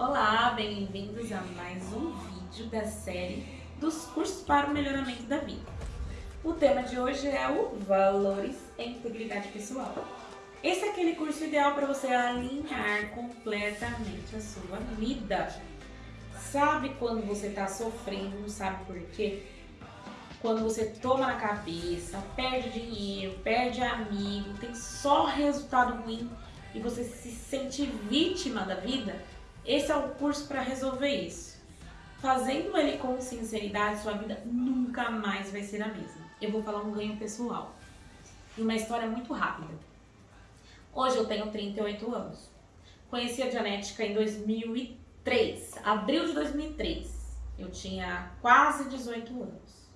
Olá, bem-vindos a mais um vídeo da série dos cursos para o melhoramento da vida. O tema de hoje é o Valores e Integridade Pessoal. Esse é aquele curso ideal para você alinhar completamente a sua vida. Sabe quando você está sofrendo, não sabe por quê? Quando você toma na cabeça, perde dinheiro, perde amigo, tem só resultado ruim e você se sente vítima da vida, esse é o curso para resolver isso. Fazendo ele com sinceridade, sua vida nunca mais vai ser a mesma. Eu vou falar um ganho pessoal. E uma história muito rápida. Hoje eu tenho 38 anos. Conheci a Dianética em 2003, abril de 2003. Eu tinha quase 18 anos.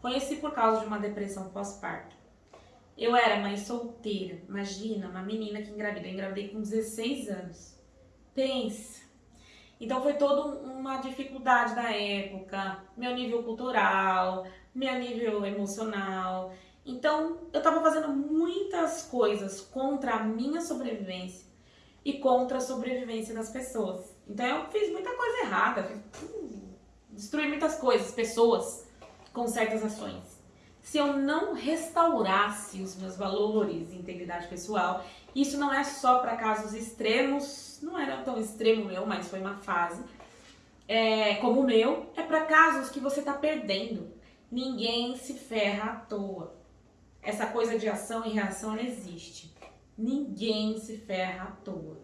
Conheci por causa de uma depressão pós-parto. Eu era mãe solteira, imagina, uma menina que engravidou. Eu engravidei com 16 anos. Pensa. Então foi toda uma dificuldade da época, meu nível cultural, meu nível emocional. Então eu estava fazendo muitas coisas contra a minha sobrevivência e contra a sobrevivência das pessoas. Então eu fiz muita coisa errada, fiz, destruí muitas coisas, pessoas com certas ações se eu não restaurasse os meus valores e integridade pessoal, isso não é só para casos extremos, não era tão extremo meu, mas foi uma fase, é, como o meu, é para casos que você está perdendo. Ninguém se ferra à toa. Essa coisa de ação e reação não existe. Ninguém se ferra à toa.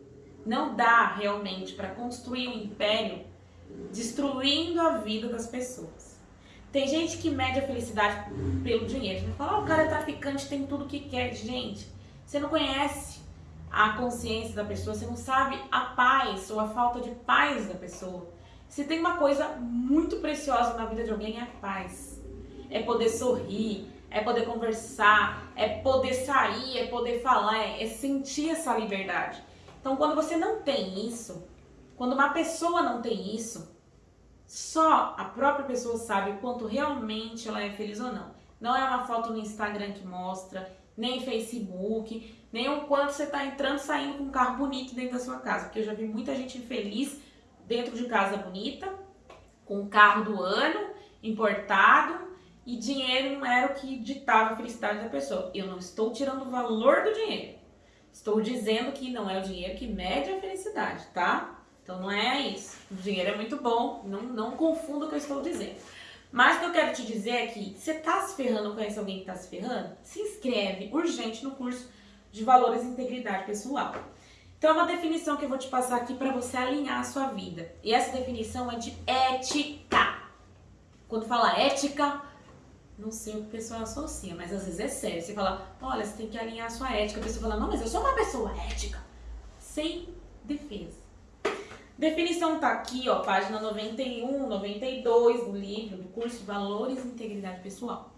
Não dá realmente para construir um império destruindo a vida das pessoas. Tem gente que mede a felicidade pelo dinheiro. Gente fala, oh, o cara é traficante, tem tudo que quer. Gente, você não conhece a consciência da pessoa, você não sabe a paz ou a falta de paz da pessoa. Se tem uma coisa muito preciosa na vida de alguém, é a paz. É poder sorrir, é poder conversar, é poder sair, é poder falar, é, é sentir essa liberdade. Então, quando você não tem isso, quando uma pessoa não tem isso, só a própria pessoa sabe o quanto realmente ela é feliz ou não. Não é uma foto no Instagram que mostra, nem Facebook, nem o quanto você está entrando e saindo com um carro bonito dentro da sua casa. Porque eu já vi muita gente infeliz dentro de casa bonita, com um carro do ano, importado, e dinheiro não era o que ditava a felicidade da pessoa. Eu não estou tirando o valor do dinheiro. Estou dizendo que não é o dinheiro que mede a felicidade, tá? Então não é isso. O dinheiro é muito bom, não, não confunda o que eu estou dizendo. Mas o que eu quero te dizer é que você está se ferrando, conhece alguém que está se ferrando? Se inscreve urgente no curso de Valores e Integridade Pessoal. Então é uma definição que eu vou te passar aqui para você alinhar a sua vida. E essa definição é de ética. Quando fala ética, não sei o que o pessoal associa, mas às vezes é sério. Você fala, olha, você tem que alinhar a sua ética. A pessoa fala, não, mas eu sou uma pessoa ética. Sem defesa. Definição tá aqui, ó, página 91, 92 do livro, do curso Valores e Integridade Pessoal.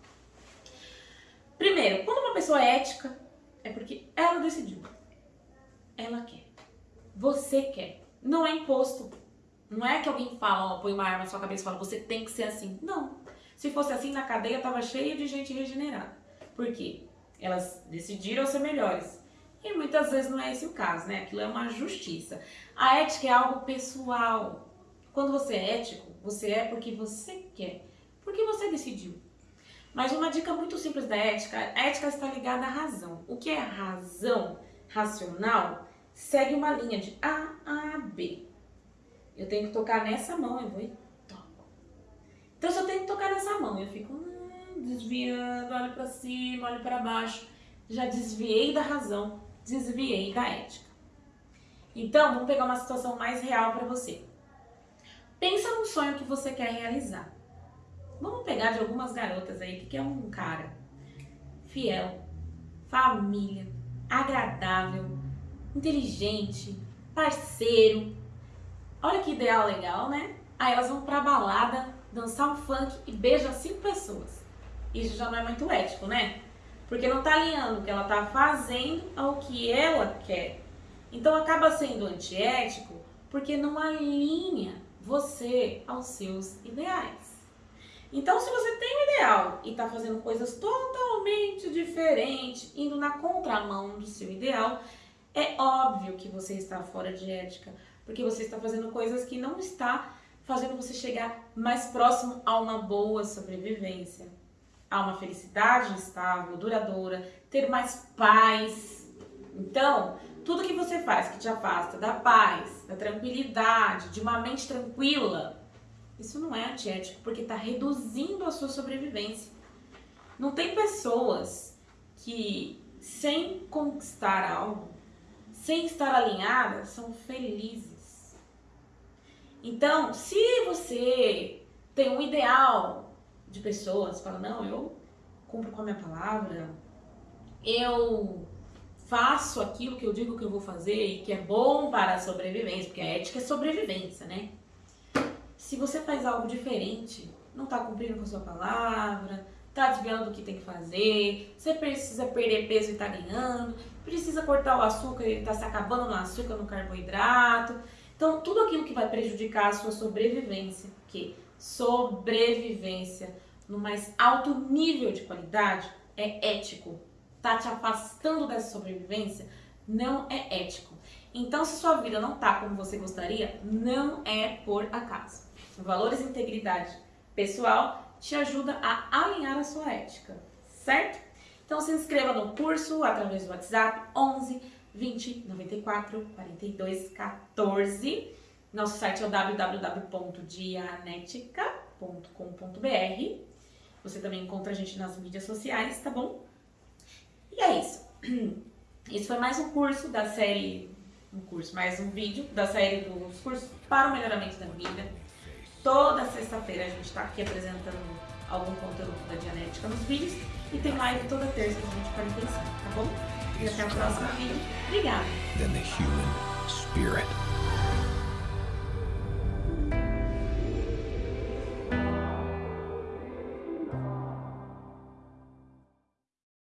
Primeiro, quando uma pessoa é ética, é porque ela decidiu. Ela quer. Você quer. Não é imposto. Não é que alguém fala, ó, põe uma arma na sua cabeça e fala, você tem que ser assim. Não. Se fosse assim, na cadeia tava cheia de gente regenerada. Por quê? Elas decidiram ser melhores. E muitas vezes não é esse o caso, né? Aquilo é uma justiça. A ética é algo pessoal. Quando você é ético, você é porque você quer, porque você decidiu. Mas uma dica muito simples da ética, a ética está ligada à razão. O que é razão racional segue uma linha de A a B. Eu tenho que tocar nessa mão, eu vou e toco. Então se eu tenho que tocar nessa mão, eu fico hum, desviando, olho para cima, olho para baixo, já desviei da razão, desviei da ética. Então, vamos pegar uma situação mais real para você. Pensa num sonho que você quer realizar. Vamos pegar de algumas garotas aí que quer um cara fiel, família, agradável, inteligente, parceiro. Olha que ideal legal, né? Aí elas vão pra balada, dançar um funk e beijam cinco pessoas. Isso já não é muito ético, né? Porque não está alinhando o que ela está fazendo ao que ela quer. Então acaba sendo antiético porque não alinha você aos seus ideais. Então se você tem um ideal e está fazendo coisas totalmente diferentes, indo na contramão do seu ideal, É óbvio que você está fora de ética, porque você está fazendo coisas que não está fazendo você chegar mais próximo a uma boa sobrevivência, a uma felicidade estável, duradoura, ter mais paz. Então, tudo que você faz que te afasta da paz, da tranquilidade, de uma mente tranquila, isso não é antiético, porque está reduzindo a sua sobrevivência. Não tem pessoas que, sem conquistar algo, sem estar alinhadas, são felizes. Então, se você tem um ideal de pessoas, fala, não, eu cumpro com a minha palavra, eu faço aquilo que eu digo que eu vou fazer e que é bom para a sobrevivência, porque a ética é sobrevivência, né? Se você faz algo diferente, não está cumprindo com a sua palavra, está desviando do que tem que fazer, você precisa perder peso e está ganhando, precisa cortar o açúcar e está se acabando no açúcar, no carboidrato. Então, tudo aquilo que vai prejudicar a sua sobrevivência, que sobrevivência no mais alto nível de qualidade é ético. Tá te afastando dessa sobrevivência, não é ético. Então, se sua vida não tá como você gostaria, não é por acaso. Valores e integridade pessoal te ajuda a alinhar a sua ética, certo? Então se inscreva no curso através do WhatsApp 11 20 94 42 14. Nosso site é o www.dianetica.com.br. Você também encontra a gente nas mídias sociais, tá bom? E é isso. Esse foi mais um curso da série, um curso, mais um vídeo da série dos cursos para o melhoramento da vida. Toda sexta-feira a gente está aqui apresentando algum conteúdo da Dianética nos vídeos e tem live toda terça às 20h45, tá bom? E até o próximo vídeo. Obrigada!